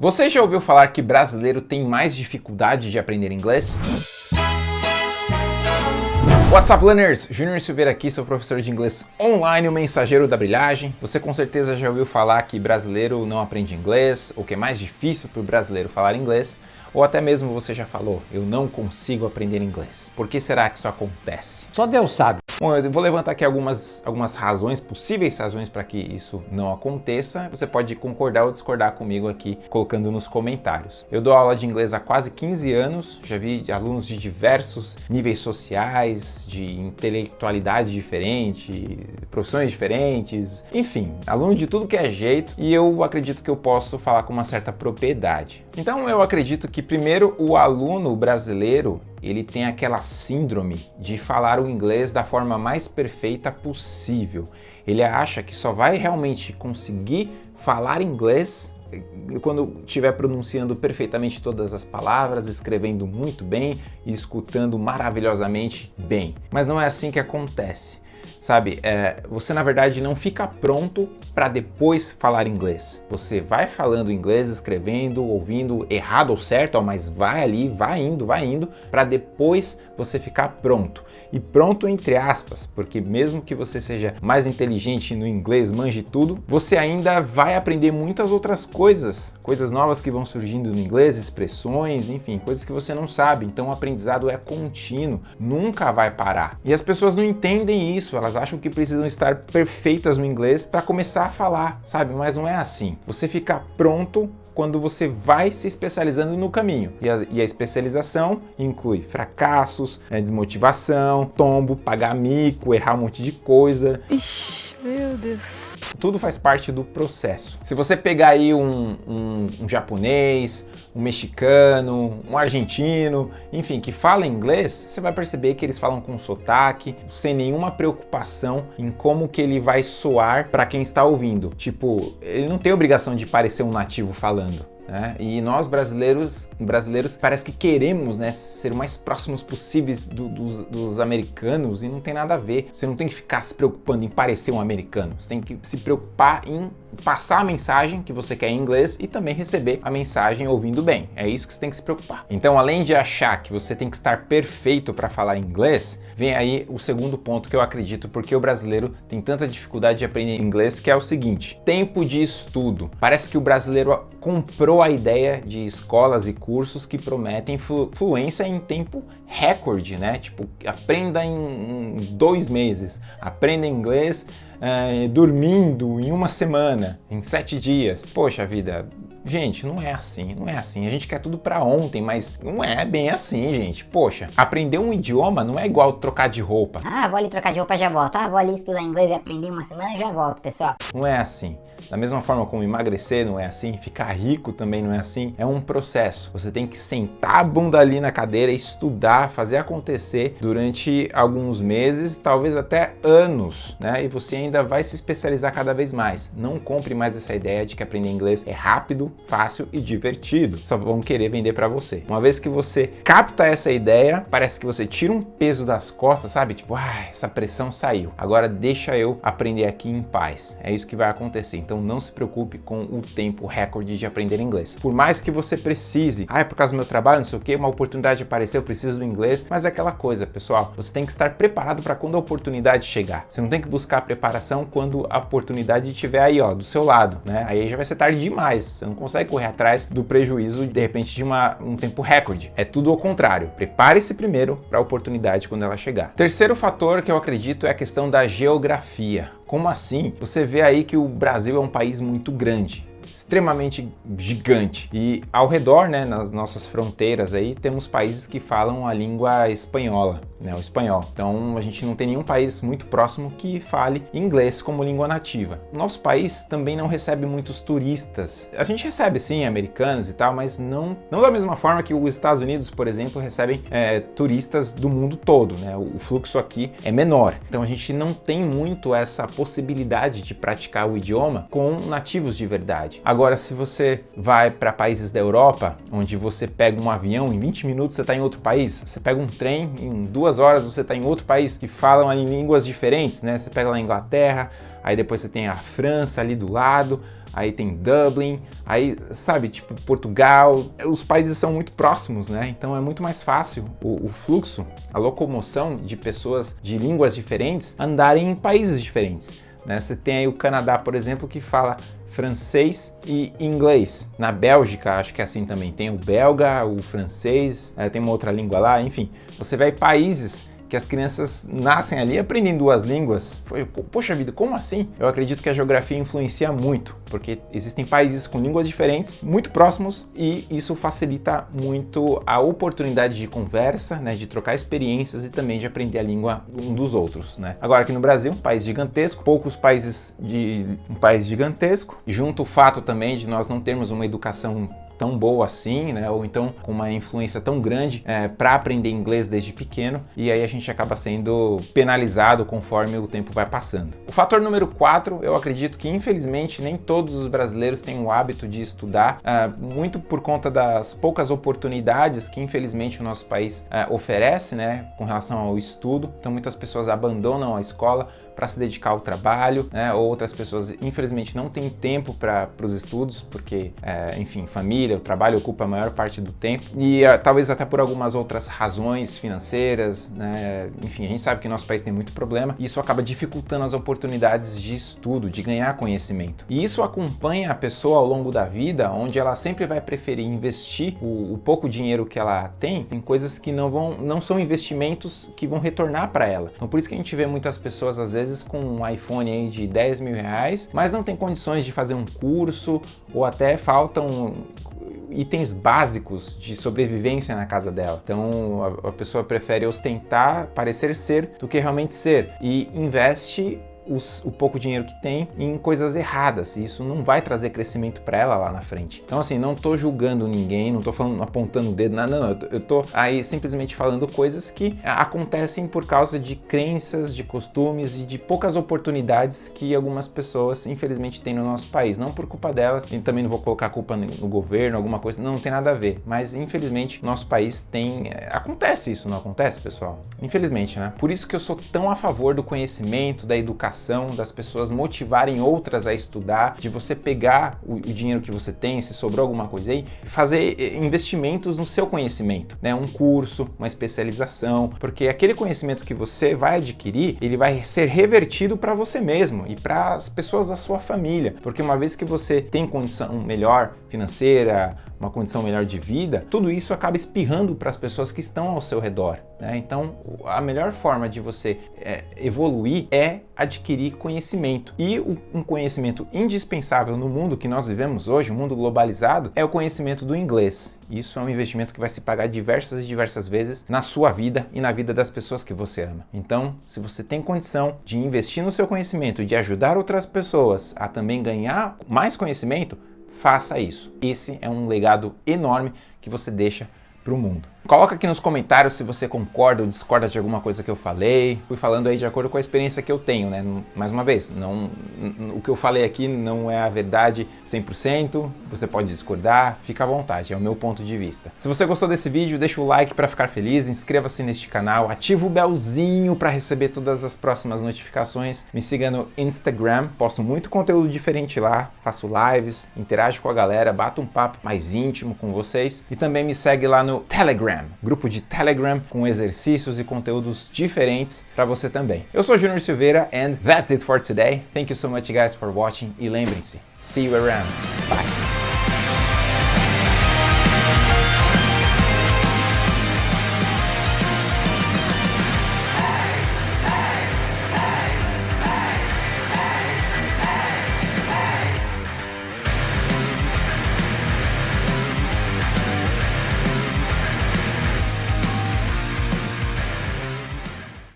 Você já ouviu falar que brasileiro tem mais dificuldade de aprender inglês? What's up, learners? Júnior Silveira aqui, sou professor de inglês online, o mensageiro da brilhagem. Você com certeza já ouviu falar que brasileiro não aprende inglês, ou que é mais difícil para o brasileiro falar inglês, ou até mesmo você já falou, eu não consigo aprender inglês. Por que será que isso acontece? Só Deus sabe. Bom, eu vou levantar aqui algumas, algumas razões, possíveis razões para que isso não aconteça. Você pode concordar ou discordar comigo aqui, colocando nos comentários. Eu dou aula de inglês há quase 15 anos, já vi alunos de diversos níveis sociais, de intelectualidade diferente, profissões diferentes, enfim, aluno de tudo que é jeito e eu acredito que eu posso falar com uma certa propriedade. Então eu acredito que primeiro o aluno brasileiro ele tem aquela síndrome de falar o inglês da forma mais perfeita possível. Ele acha que só vai realmente conseguir falar inglês quando estiver pronunciando perfeitamente todas as palavras, escrevendo muito bem e escutando maravilhosamente bem. Mas não é assim que acontece. Sabe, é, você na verdade não fica pronto para depois falar inglês. Você vai falando inglês, escrevendo, ouvindo, errado ou certo, mas vai ali, vai indo, vai indo, para depois você ficar pronto. E pronto entre aspas, porque mesmo que você seja mais inteligente no inglês, manje tudo, você ainda vai aprender muitas outras coisas, coisas novas que vão surgindo no inglês, expressões, enfim, coisas que você não sabe. Então o aprendizado é contínuo, nunca vai parar. E as pessoas não entendem isso, elas acham que precisam estar perfeitas no inglês para começar a falar, sabe? Mas não é assim. Você fica pronto quando você vai se especializando no caminho. E a, e a especialização inclui fracassos, né, desmotivação, tombo, pagar mico, errar um monte de coisa. Ixi, meu Deus. Tudo faz parte do processo. Se você pegar aí um, um, um japonês, um mexicano, um argentino, enfim, que fala inglês, você vai perceber que eles falam com sotaque, sem nenhuma preocupação em como que ele vai soar para quem está ouvindo. Tipo, ele não tem obrigação de parecer um nativo falando. Né? E nós brasileiros, brasileiros parece que queremos né, ser o mais próximos possíveis do, dos, dos, americanos e não tem nada a ver. Você não tem que ficar se preocupando em parecer um americano, você tem que se preocupar em passar a mensagem que você quer em inglês e também receber a mensagem ouvindo bem. É isso que você tem que se preocupar. Então, além de achar que você tem que estar perfeito para falar inglês, vem aí o segundo ponto que eu acredito porque o brasileiro tem tanta dificuldade de aprender inglês, que é o seguinte, tempo de estudo. Parece que o brasileiro comprou a ideia de escolas e cursos que prometem flu fluência em tempo recorde, né? Tipo, aprenda em, em dois meses, aprenda inglês é, dormindo em uma semana, em sete dias. Poxa vida, Gente, não é assim, não é assim. A gente quer tudo para ontem, mas não é bem assim, gente. Poxa, aprender um idioma não é igual trocar de roupa. Ah, vou ali trocar de roupa já volto. Ah, vou ali estudar inglês e aprender uma semana e já volto, pessoal. Não é assim. Da mesma forma como emagrecer não é assim, ficar rico também não é assim, é um processo. Você tem que sentar a bunda ali na cadeira, estudar, fazer acontecer durante alguns meses, talvez até anos, né? E você ainda vai se especializar cada vez mais. Não compre mais essa ideia de que aprender inglês é rápido, fácil e divertido. Só vão querer vender para você. Uma vez que você capta essa ideia, parece que você tira um peso das costas, sabe? Tipo, ah, essa pressão saiu. Agora deixa eu aprender aqui em paz. É isso que vai acontecer. Então não se preocupe com o tempo recorde de aprender inglês. Por mais que você precise, ah, é por causa do meu trabalho, não sei o que, uma oportunidade apareceu, eu preciso do inglês, mas é aquela coisa, pessoal, você tem que estar preparado para quando a oportunidade chegar. Você não tem que buscar preparação quando a oportunidade estiver aí, ó, do seu lado, né? Aí já vai ser tarde demais. Você não consegue consegue correr atrás do prejuízo, de repente, de uma, um tempo recorde. É tudo ao contrário. Prepare-se primeiro para a oportunidade quando ela chegar. Terceiro fator que eu acredito é a questão da geografia. Como assim? Você vê aí que o Brasil é um país muito grande extremamente gigante. E ao redor, né, nas nossas fronteiras aí, temos países que falam a língua espanhola, né, o espanhol. Então a gente não tem nenhum país muito próximo que fale inglês como língua nativa. Nosso país também não recebe muitos turistas. A gente recebe sim americanos e tal, mas não, não da mesma forma que os Estados Unidos, por exemplo, recebem é, turistas do mundo todo. Né? O fluxo aqui é menor. Então a gente não tem muito essa possibilidade de praticar o idioma com nativos de verdade. Agora, se você vai para países da Europa, onde você pega um avião, em 20 minutos você está em outro país, você pega um trem, em duas horas você está em outro país, que falam ali línguas diferentes, né? Você pega lá a Inglaterra, aí depois você tem a França ali do lado, aí tem Dublin, aí, sabe, tipo Portugal, os países são muito próximos, né? Então é muito mais fácil o, o fluxo, a locomoção de pessoas de línguas diferentes andarem em países diferentes. Né? Você tem aí o Canadá, por exemplo, que fala francês e inglês. Na Bélgica, acho que é assim também. Tem o belga, o francês, eh, tem uma outra língua lá, enfim. Você vai países que as crianças nascem ali aprendem duas línguas. Poxa vida, como assim? Eu acredito que a geografia influencia muito, porque existem países com línguas diferentes, muito próximos, e isso facilita muito a oportunidade de conversa, né, de trocar experiências e também de aprender a língua um dos outros. Né? Agora aqui no Brasil, um país gigantesco, poucos países de um país gigantesco, junto o fato também de nós não termos uma educação tão boa assim, né? Ou então com uma influência tão grande é, para aprender inglês desde pequeno e aí a gente acaba sendo penalizado conforme o tempo vai passando. O fator número 4, eu acredito que infelizmente nem todos os brasileiros têm o hábito de estudar, é, muito por conta das poucas oportunidades que infelizmente o nosso país é, oferece, né? Com relação ao estudo. Então muitas pessoas abandonam a escola para se dedicar ao trabalho, né? Outras pessoas, infelizmente, não têm tempo para os estudos, porque, é, enfim, família, o trabalho ocupa a maior parte do tempo. E uh, talvez até por algumas outras razões financeiras, né? Enfim, a gente sabe que nosso país tem muito problema e isso acaba dificultando as oportunidades de estudo, de ganhar conhecimento. E isso acompanha a pessoa ao longo da vida, onde ela sempre vai preferir investir o, o pouco dinheiro que ela tem em coisas que não vão, não são investimentos que vão retornar para ela. Então por isso que a gente vê muitas pessoas às vezes com um iPhone aí de 10 mil reais, mas não tem condições de fazer um curso ou até faltam itens básicos de sobrevivência na casa dela. Então a, a pessoa prefere ostentar, parecer ser, do que realmente ser e investe os, o pouco dinheiro que tem em coisas erradas. E isso não vai trazer crescimento para ela lá na frente. Então assim, não tô julgando ninguém, não tô falando, apontando o dedo, não, não, eu tô aí simplesmente falando coisas que acontecem por causa de crenças, de costumes e de poucas oportunidades que algumas pessoas infelizmente têm no nosso país. Não por culpa delas, e também não vou colocar culpa no governo, alguma coisa, não, não tem nada a ver. Mas infelizmente nosso país tem... É, acontece isso, não acontece, pessoal? Infelizmente, né? Por isso que eu sou tão a favor do conhecimento, da educação das pessoas motivarem outras a estudar, de você pegar o, o dinheiro que você tem, se sobrou alguma coisa aí, fazer eh, investimentos no seu conhecimento, né? Um curso, uma especialização, porque aquele conhecimento que você vai adquirir, ele vai ser revertido para você mesmo e para as pessoas da sua família, porque uma vez que você tem condição melhor financeira, uma condição melhor de vida, tudo isso acaba espirrando para as pessoas que estão ao seu redor. Né? Então, a melhor forma de você é, evoluir é adquirir conhecimento. E um conhecimento indispensável no mundo que nós vivemos hoje, o um mundo globalizado, é o conhecimento do inglês. Isso é um investimento que vai se pagar diversas e diversas vezes na sua vida e na vida das pessoas que você ama. Então, se você tem condição de investir no seu conhecimento, de ajudar outras pessoas a também ganhar mais conhecimento, faça isso. Esse é um legado enorme que você deixa para o mundo. Coloca aqui nos comentários se você concorda ou discorda de alguma coisa que eu falei. Fui falando aí de acordo com a experiência que eu tenho, né? Mais uma vez, não, o que eu falei aqui não é a verdade 100%, você pode discordar, fica à vontade, é o meu ponto de vista. Se você gostou desse vídeo, deixa o like para ficar feliz, inscreva-se neste canal, ativa o belzinho para receber todas as próximas notificações, me siga no Instagram, posto muito conteúdo diferente lá, faço lives, interajo com a galera, bato um papo mais íntimo com vocês e também me segue lá no Telegram, Telegram, grupo de Telegram com exercícios e conteúdos diferentes para você também. Eu sou Junior Silveira and that's it for today. Thank you so much guys for watching e lembrem-se, see you around. Bye!